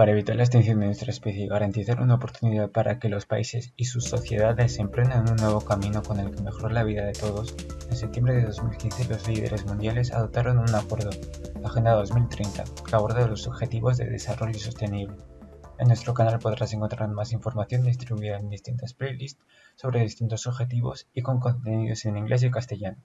Para evitar la extinción de nuestra especie y garantizar una oportunidad para que los países y sus sociedades emprendan un nuevo camino con el que mejorar la vida de todos, en septiembre de 2015 los líderes mundiales adoptaron un acuerdo, la Agenda 2030, que aborda los objetivos de desarrollo sostenible. En nuestro canal podrás encontrar más información distribuida en distintas playlists sobre distintos objetivos y con contenidos en inglés y castellano.